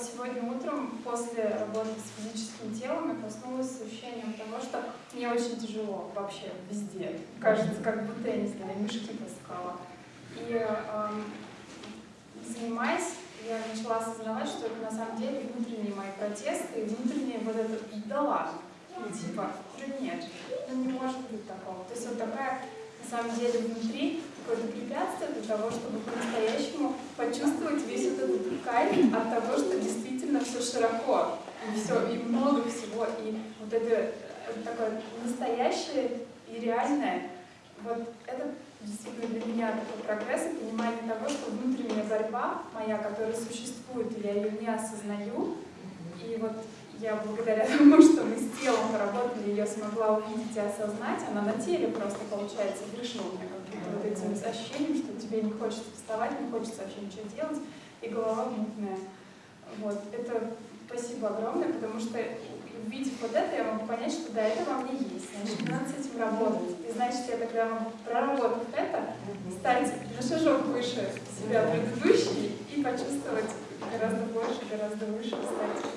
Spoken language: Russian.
вот сегодня утром после работы с физическим телом я проснулась с ощущением того, что мне очень тяжело вообще везде. Кажется, как будто, я не знаю, мешки таскала. И эм, занимаясь, я начала осознавать, что это на самом деле внутренние мои протесты и внутренние вот это дала. ладно». Ну, и типа «да нет, ну не может быть такого». То есть вот такая на самом деле внутри какое-то препятствие для того, чтобы по-настоящему почувствовать весь вот этот кайф от того, что действительно все широко, и все, и много всего, и вот это такое настоящее и реальное, вот это действительно для меня такой прогресс и понимание того, что внутренняя борьба моя, которая существует, и я ее не осознаю, и вот я благодаря тому, что мы с телом поработали, ее смогла увидеть и осознать, она на теле просто, получается, как вот этим ощущением, что тебе не хочется вставать, не хочется вообще ничего делать, и голова мутная. Спасибо огромное, потому что увидев вот это, я могу понять, что да, это во мне есть, значит, надо с этим работать. И значит, я тогда могу, проработав это, стать на шажок выше себя предыдущий и почувствовать гораздо больше, гораздо выше, стать